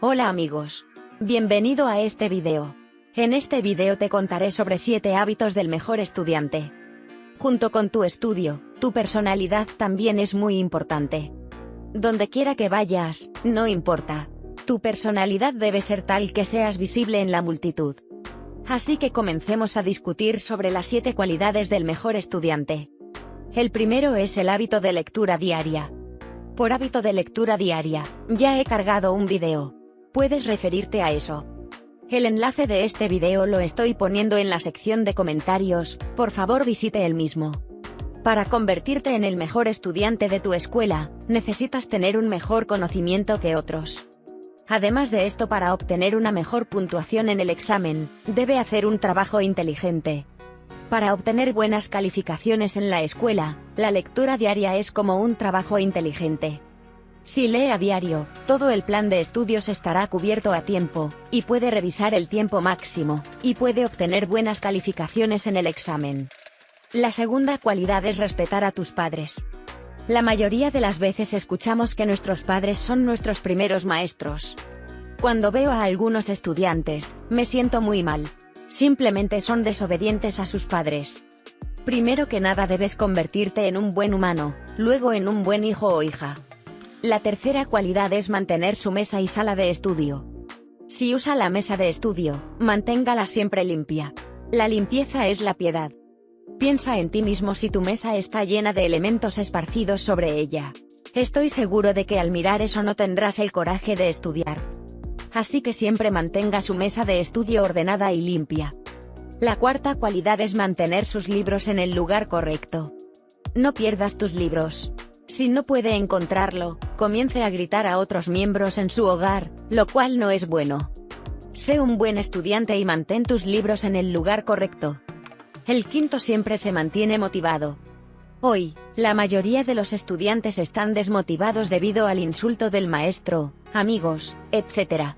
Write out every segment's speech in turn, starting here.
Hola amigos. Bienvenido a este video. En este video te contaré sobre 7 hábitos del mejor estudiante. Junto con tu estudio, tu personalidad también es muy importante. Donde quiera que vayas, no importa. Tu personalidad debe ser tal que seas visible en la multitud. Así que comencemos a discutir sobre las 7 cualidades del mejor estudiante. El primero es el hábito de lectura diaria. Por hábito de lectura diaria, ya he cargado un video. Puedes referirte a eso. El enlace de este video lo estoy poniendo en la sección de comentarios, por favor visite el mismo. Para convertirte en el mejor estudiante de tu escuela, necesitas tener un mejor conocimiento que otros. Además de esto para obtener una mejor puntuación en el examen, debe hacer un trabajo inteligente, para obtener buenas calificaciones en la escuela, la lectura diaria es como un trabajo inteligente. Si lee a diario, todo el plan de estudios estará cubierto a tiempo, y puede revisar el tiempo máximo, y puede obtener buenas calificaciones en el examen. La segunda cualidad es respetar a tus padres. La mayoría de las veces escuchamos que nuestros padres son nuestros primeros maestros. Cuando veo a algunos estudiantes, me siento muy mal, Simplemente son desobedientes a sus padres. Primero que nada debes convertirte en un buen humano, luego en un buen hijo o hija. La tercera cualidad es mantener su mesa y sala de estudio. Si usa la mesa de estudio, manténgala siempre limpia. La limpieza es la piedad. Piensa en ti mismo si tu mesa está llena de elementos esparcidos sobre ella. Estoy seguro de que al mirar eso no tendrás el coraje de estudiar así que siempre mantenga su mesa de estudio ordenada y limpia. La cuarta cualidad es mantener sus libros en el lugar correcto. No pierdas tus libros. Si no puede encontrarlo, comience a gritar a otros miembros en su hogar, lo cual no es bueno. Sé un buen estudiante y mantén tus libros en el lugar correcto. El quinto siempre se mantiene motivado. Hoy, la mayoría de los estudiantes están desmotivados debido al insulto del maestro, amigos, etc.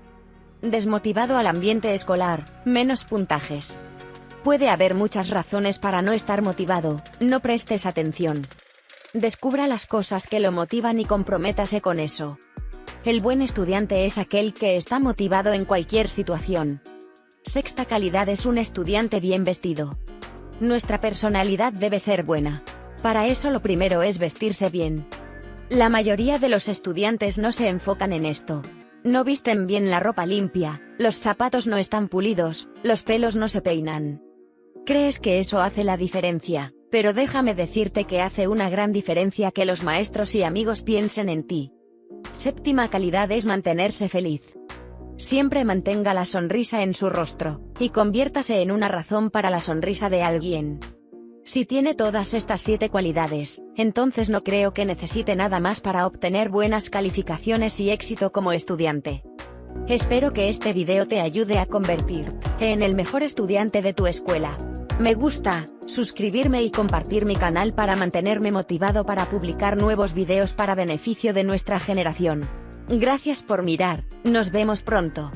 Desmotivado al ambiente escolar, menos puntajes. Puede haber muchas razones para no estar motivado, no prestes atención. Descubra las cosas que lo motivan y comprométase con eso. El buen estudiante es aquel que está motivado en cualquier situación. Sexta calidad es un estudiante bien vestido. Nuestra personalidad debe ser buena. Para eso lo primero es vestirse bien. La mayoría de los estudiantes no se enfocan en esto. No visten bien la ropa limpia, los zapatos no están pulidos, los pelos no se peinan. Crees que eso hace la diferencia, pero déjame decirte que hace una gran diferencia que los maestros y amigos piensen en ti. Séptima calidad es mantenerse feliz. Siempre mantenga la sonrisa en su rostro, y conviértase en una razón para la sonrisa de alguien. Si tiene todas estas siete cualidades, entonces no creo que necesite nada más para obtener buenas calificaciones y éxito como estudiante. Espero que este video te ayude a convertirte en el mejor estudiante de tu escuela. Me gusta, suscribirme y compartir mi canal para mantenerme motivado para publicar nuevos videos para beneficio de nuestra generación. Gracias por mirar, nos vemos pronto.